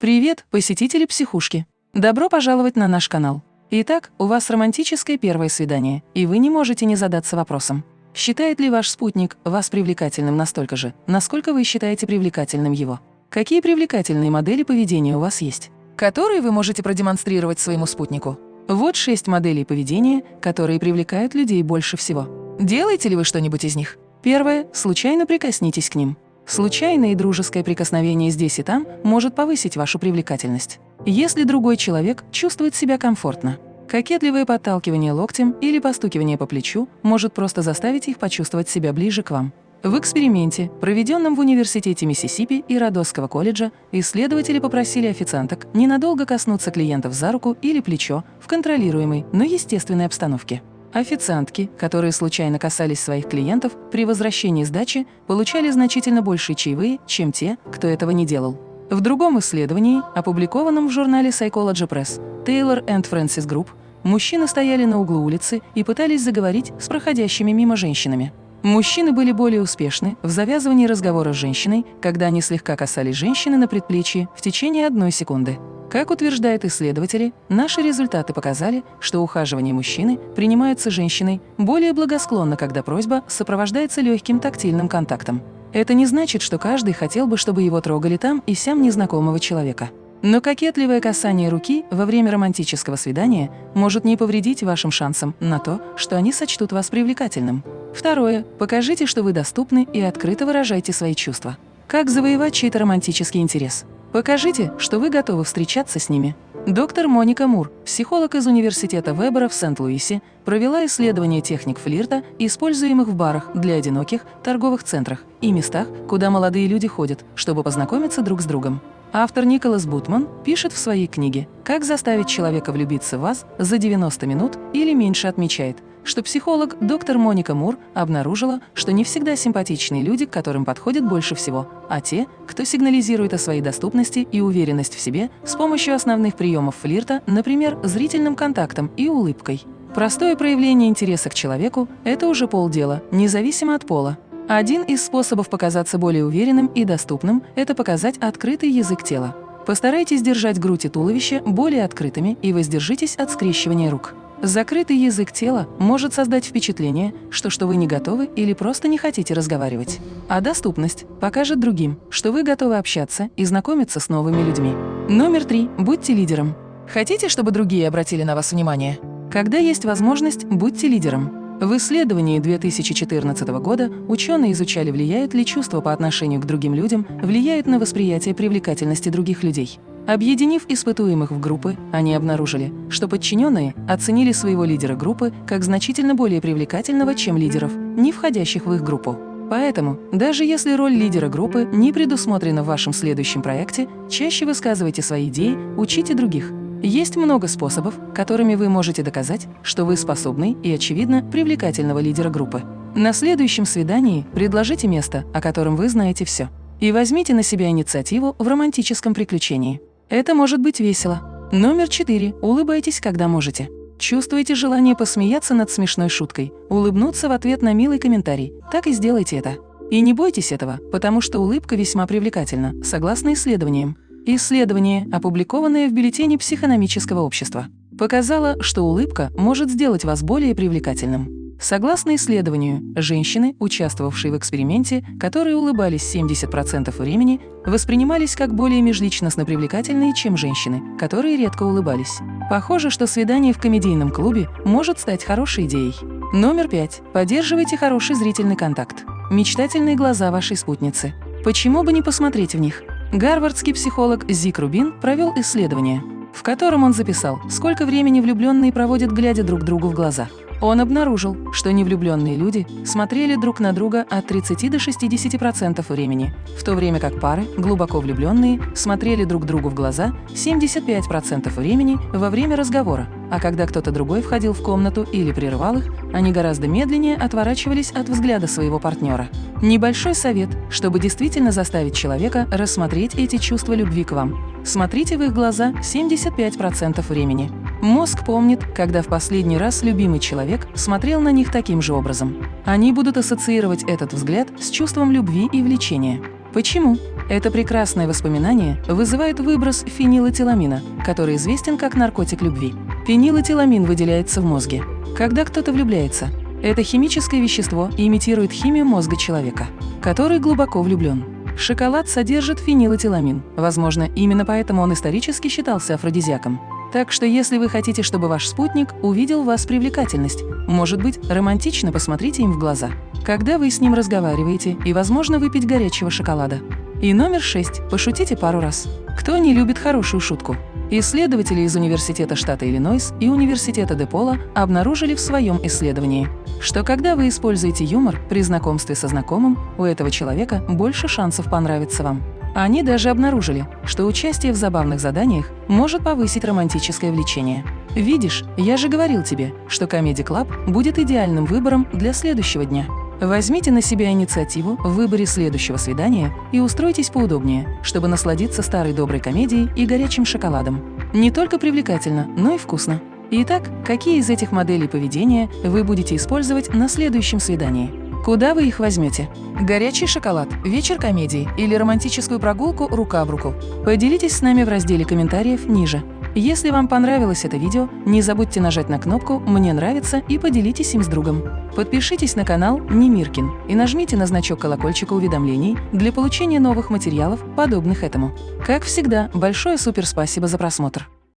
Привет, посетители психушки! Добро пожаловать на наш канал. Итак, у вас романтическое первое свидание, и вы не можете не задаться вопросом. Считает ли ваш спутник вас привлекательным настолько же, насколько вы считаете привлекательным его? Какие привлекательные модели поведения у вас есть, которые вы можете продемонстрировать своему спутнику? Вот шесть моделей поведения, которые привлекают людей больше всего. Делаете ли вы что-нибудь из них? Первое – случайно прикоснитесь к ним. Случайное и дружеское прикосновение здесь и там может повысить вашу привлекательность. Если другой человек чувствует себя комфортно. Кокетливое подталкивание локтем или постукивание по плечу может просто заставить их почувствовать себя ближе к вам. В эксперименте, проведенном в университете Миссисипи и Родосского колледжа, исследователи попросили официанток ненадолго коснуться клиентов за руку или плечо в контролируемой, но естественной обстановке. Официантки, которые случайно касались своих клиентов, при возвращении сдачи получали значительно большие чаевые, чем те, кто этого не делал. В другом исследовании, опубликованном в журнале Psychology Press, Taylor and Francis Group, мужчины стояли на углу улицы и пытались заговорить с проходящими мимо женщинами. Мужчины были более успешны в завязывании разговора с женщиной, когда они слегка касались женщины на предплечье в течение одной секунды. Как утверждают исследователи, наши результаты показали, что ухаживание мужчины принимается женщиной более благосклонно, когда просьба сопровождается легким тактильным контактом. Это не значит, что каждый хотел бы, чтобы его трогали там и сям незнакомого человека. Но кокетливое касание руки во время романтического свидания может не повредить вашим шансам на то, что они сочтут вас привлекательным. Второе. Покажите, что вы доступны и открыто выражайте свои чувства. Как завоевать чей-то романтический интерес? Покажите, что вы готовы встречаться с ними. Доктор Моника Мур, психолог из Университета Вебера в Сент-Луисе, провела исследование техник флирта, используемых в барах для одиноких, торговых центрах и местах, куда молодые люди ходят, чтобы познакомиться друг с другом. Автор Николас Бутман пишет в своей книге «Как заставить человека влюбиться в вас за 90 минут или меньше» отмечает, что психолог доктор Моника Мур обнаружила, что не всегда симпатичные люди, к которым подходят больше всего, а те, кто сигнализирует о своей доступности и уверенность в себе с помощью основных приемов флирта, например, зрительным контактом и улыбкой. Простое проявление интереса к человеку – это уже полдела, независимо от пола. Один из способов показаться более уверенным и доступным – это показать открытый язык тела. Постарайтесь держать грудь и туловище более открытыми и воздержитесь от скрещивания рук. Закрытый язык тела может создать впечатление, что, что вы не готовы или просто не хотите разговаривать. А доступность покажет другим, что вы готовы общаться и знакомиться с новыми людьми. Номер три. Будьте лидером. Хотите, чтобы другие обратили на вас внимание? Когда есть возможность, будьте лидером. В исследовании 2014 года ученые изучали, влияют ли чувства по отношению к другим людям, влияют на восприятие привлекательности других людей. Объединив испытуемых в группы, они обнаружили, что подчиненные оценили своего лидера группы как значительно более привлекательного, чем лидеров, не входящих в их группу. Поэтому, даже если роль лидера группы не предусмотрена в вашем следующем проекте, чаще высказывайте свои идеи, учите других. Есть много способов, которыми вы можете доказать, что вы способный и, очевидно, привлекательного лидера группы. На следующем свидании предложите место, о котором вы знаете все. И возьмите на себя инициативу в романтическом приключении. Это может быть весело. Номер четыре. Улыбайтесь, когда можете. Чувствуете желание посмеяться над смешной шуткой, улыбнуться в ответ на милый комментарий. Так и сделайте это. И не бойтесь этого, потому что улыбка весьма привлекательна, согласно исследованиям. Исследование, опубликованное в бюллетене психономического общества, показало, что улыбка может сделать вас более привлекательным. Согласно исследованию, женщины, участвовавшие в эксперименте, которые улыбались 70% времени, воспринимались как более межличностно привлекательные, чем женщины, которые редко улыбались. Похоже, что свидание в комедийном клубе может стать хорошей идеей. Номер пять. Поддерживайте хороший зрительный контакт. Мечтательные глаза вашей спутницы. Почему бы не посмотреть в них? Гарвардский психолог Зик Рубин провел исследование, в котором он записал, сколько времени влюбленные проводят, глядя друг другу в глаза. Он обнаружил, что невлюбленные люди смотрели друг на друга от 30 до 60% времени, в то время как пары, глубоко влюбленные, смотрели друг другу в глаза 75% времени во время разговора, а когда кто-то другой входил в комнату или прерывал их, они гораздо медленнее отворачивались от взгляда своего партнера. Небольшой совет, чтобы действительно заставить человека рассмотреть эти чувства любви к вам. Смотрите в их глаза 75% времени. Мозг помнит, когда в последний раз любимый человек смотрел на них таким же образом. Они будут ассоциировать этот взгляд с чувством любви и влечения. Почему? Это прекрасное воспоминание вызывает выброс фенилэтиламина, который известен как наркотик любви. Фенилэтиламин выделяется в мозге. Когда кто-то влюбляется, это химическое вещество имитирует химию мозга человека, который глубоко влюблен. Шоколад содержит фенилэтиламин. Возможно, именно поэтому он исторически считался афродизиаком. Так что если вы хотите, чтобы ваш спутник увидел в вас привлекательность, может быть, романтично посмотрите им в глаза, когда вы с ним разговариваете и, возможно, выпить горячего шоколада. И номер шесть. Пошутите пару раз. Кто не любит хорошую шутку? Исследователи из Университета штата Иллинойс и Университета Депола обнаружили в своем исследовании, что когда вы используете юмор при знакомстве со знакомым, у этого человека больше шансов понравиться вам. Они даже обнаружили, что участие в забавных заданиях может повысить романтическое влечение. Видишь, я же говорил тебе, что Comedy Club будет идеальным выбором для следующего дня. Возьмите на себя инициативу в выборе следующего свидания и устройтесь поудобнее, чтобы насладиться старой доброй комедией и горячим шоколадом. Не только привлекательно, но и вкусно. Итак, какие из этих моделей поведения вы будете использовать на следующем свидании? Куда вы их возьмете? Горячий шоколад, вечер комедии или романтическую прогулку рука об руку? Поделитесь с нами в разделе комментариев ниже. Если вам понравилось это видео, не забудьте нажать на кнопку «Мне нравится» и поделитесь им с другом. Подпишитесь на канал Немиркин и нажмите на значок колокольчика уведомлений для получения новых материалов, подобных этому. Как всегда, большое суперспасибо за просмотр!